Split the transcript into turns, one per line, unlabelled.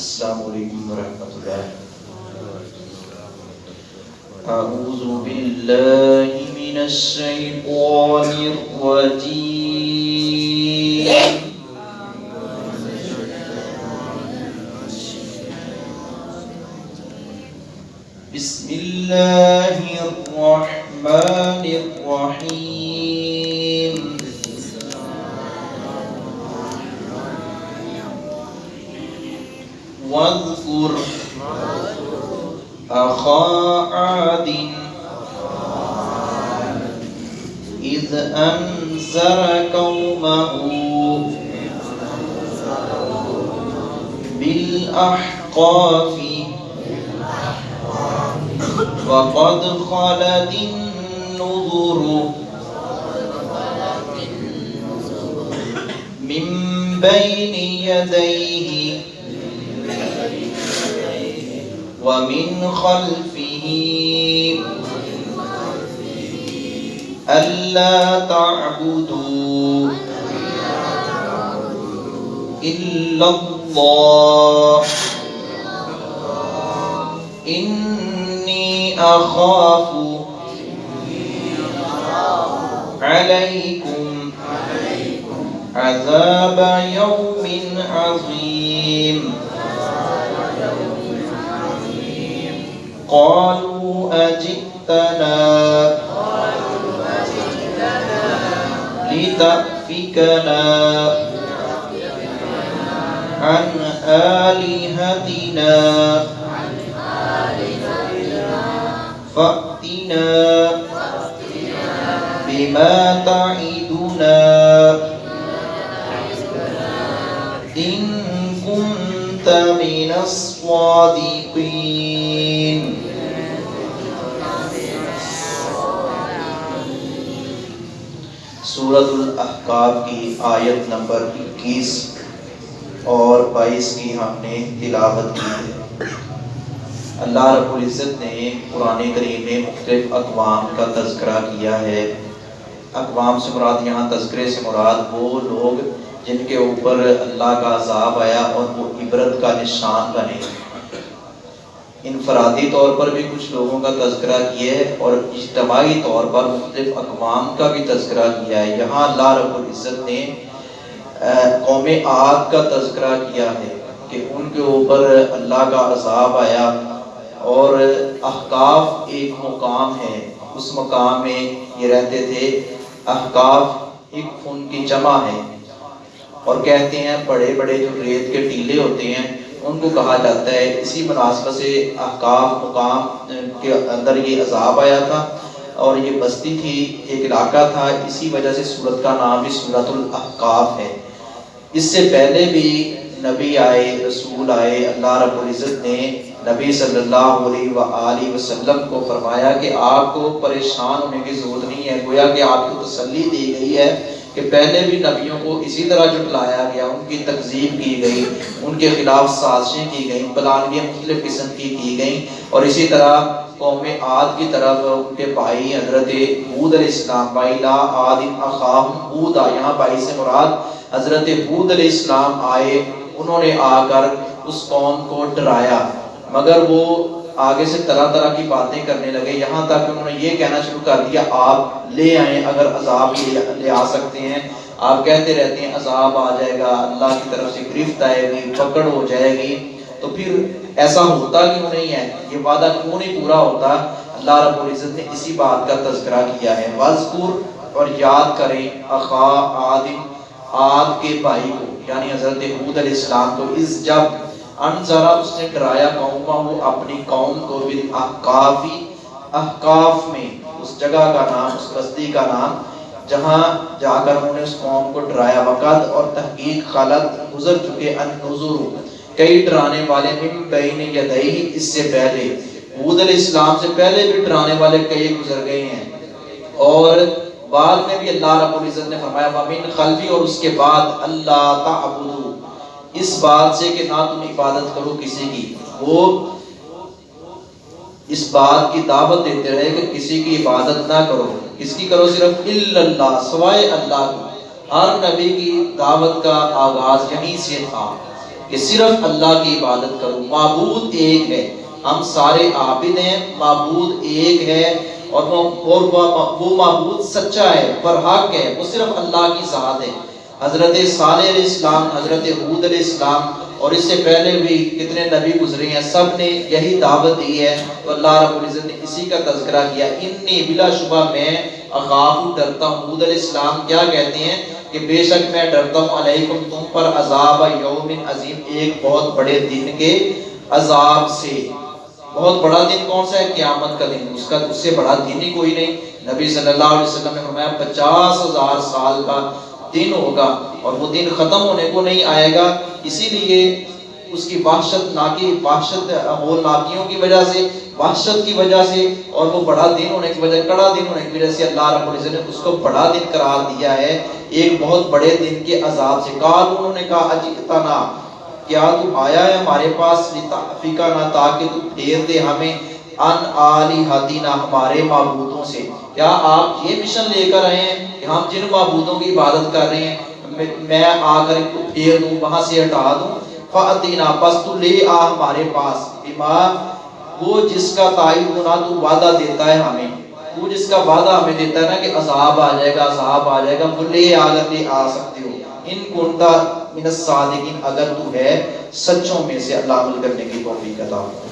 السلام علیکم ورحمت اللہ اعوذ باللہ من السیطان الرجیم بسم الله الرحمن الرحيم واذكر أخا عاد إذ أنذر قومه بالأحقاف وقد خلت النذر من بين يديه ومن خلفه ألا تعبدوا إلا الله إني أخاف عليكم عذاب يوم عظيم قالوا أجئتنا لتأفكنا عن آلهتنا فأتنا بما تعدنا إن كنت من الصادقين سورت کی کی کی آیت نمبر اور ہم نے تلاوت ہے اللہ رب العزت نے قرآن کریم میں مختلف اقوام کا تذکرہ کیا ہے اقوام سے مراد یہاں تذکرے سے مراد وہ لوگ جن کے اوپر اللہ کا عذاب آیا اور وہ عبرت کا نشان بنے انفرادی طور پر بھی کچھ لوگوں کا تذکرہ کیا ہے اور اجتماعی طور پر مختلف اقوام کا بھی تذکرہ کیا ہے یہاں اللہ رب العزت نے قوم آگ کا تذکرہ کیا ہے کہ ان کے اوپر اللہ کا عذاب آیا اور احکاف ایک مقام ہے اس مقام میں یہ رہتے تھے احکاف ایک ان کی جمع ہے اور کہتے ہیں بڑے بڑے جو ریت کے ٹیلے ہوتے ہیں ان کو کہا جاتا ہے اسی مناسبت سے احکام مقام کے اندر یہ عذاب آیا تھا اور یہ بستی تھی ایک علاقہ تھا اسی وجہ سے صورت کا نام بھی صورت الاحقاف ہے اس سے پہلے بھی نبی آئے رسول آئے اللہ رب العزت نے نبی صلی اللہ علیہ و وسلم کو فرمایا کہ آپ کو پریشان ہونے کی ضرورت نہیں ہے گویا کہ آپ کو تسلی دی گئی ہے کہ پہلے بھی نبیوں کو اسی طرح جھٹلایا گیا ان کی تقسیم کی گئی ان کے خلاف سازشیں کی گئیں مختلف قسم کی کی گئیں اور اسی طرح قوم آد کی طرف ان کے بھائی حضرت بود علیہ السلام بھائی لا عاد اخاہم بودا یہاں بھائی سے مراد حضرت بود علیہ السلام آئے انہوں نے آ کر اس قوم کو ڈرایا مگر وہ آگے سے طرح طرح کی باتیں کرنے لگے یہاں تک کہ انہوں نے یہ کہنا شروع کر دیا آپ لے آئیں اگر عذاب لے آ سکتے ہیں آپ کہتے رہتے ہیں عذاب آ جائے گا اللہ کی طرف سے گرفت آئے گی پکڑ ہو جائے گی تو پھر ایسا ہوتا کیوں نہیں ہے یہ وعدہ کیوں نہیں پورا ہوتا اللہ رب العزت نے اسی بات کا تذکرہ کیا ہے مذکور اور یاد کریں اخا آدم آد کے بھائی کو یعنی حضرت عبود علیہ السلام کو اس جب ان ذرا اس نے ڈرایا قوما ہو اپنی قوم کو بال احکافی احکاف میں اس جگہ کا نام اس بستی کا نام جہاں جا کر انہوں نے اس قوم کو ڈرایا وقت اور تحقیق غلط گزر چکے ان نظر کئی ڈرانے والے من بین یدئی اس سے پہلے بود الاسلام سے پہلے بھی ڈرانے والے کئی گزر گئے ہیں اور بعد میں بھی اللہ رب العزت نے فرمایا وَمِن خلفی اور اس کے بعد اللہ تَعْبُدُو اس بات سے کہ نہ تم عبادت کرو کسی کی وہ اس بات کی دعوت دیتے رہے کہ کسی کی عبادت نہ کرو کس کی کرو صرف اللہ سوائے اللہ کو ہر نبی کی دعوت کا آغاز یہیں سے تھا کہ صرف اللہ کی عبادت کرو معبود ایک ہے ہم سارے عابد ہیں معبود ایک ہے اور وہ معبود سچا ہے برحق ہے وہ صرف اللہ کی ذات ہے حضرت صالح علیہ السلام حضرت حود علیہ السلام اور اس سے پہلے بھی کتنے نبی گزرے ہیں سب نے یہی دعوت دی ہے اللہ رب العزت نے اسی کا تذکرہ کیا انی بلا شبہ میں اخاف ڈرتا ہوں حود علیہ السلام کیا کہتے ہیں کہ بے شک میں ڈرتا ہوں علیکم تم پر عذاب یوم عظیم ایک بہت بڑے دن کے عذاب سے بہت بڑا دن کون سا ہے قیامت کا دن اس کا اس سے بڑا دن ہی کوئی نہیں نبی صلی اللہ علیہ وسلم نے فرمایا پچاس ہزار سال کا دن ہوگا اور وہ دن ختم ہونے کو نہیں آئے گا اسی لیے اس کی وحشت ناکی وحشت اور ناکیوں کی وجہ سے وحشت کی وجہ سے اور وہ بڑا دن ہونے کی وجہ کڑا دن ہونے کی وجہ سے اللہ رب العزت نے اس کو بڑا دن قرار دیا ہے ایک بہت بڑے دن کے عذاب سے کال انہوں نے کہا اجتنا کیا تو آیا ہے ہمارے پاس فقہ نہ تاکہ تو پھیر دے ہمیں ان آلی حدینا ہمارے معبودوں سے کیا آپ یہ مشن لے کر آئے ہیں ہم جن معبودوں کی عبادت کر رہے ہیں میں آ کر ان کو پھیر دوں وہاں سے ہٹا دوں فاتینا پس تو لے آ ہمارے پاس بما وہ جس کا تائید ہونا تو وعدہ دیتا ہے ہمیں وہ جس کا وعدہ ہمیں دیتا ہے نا کہ عذاب آ جائے گا عذاب آ جائے گا وہ لے آ کر لے آ سکتے ہو ان کنتا من الصادقین اگر تو ہے سچوں میں سے اللہ عمل کرنے کی توفیق عطا فرمائے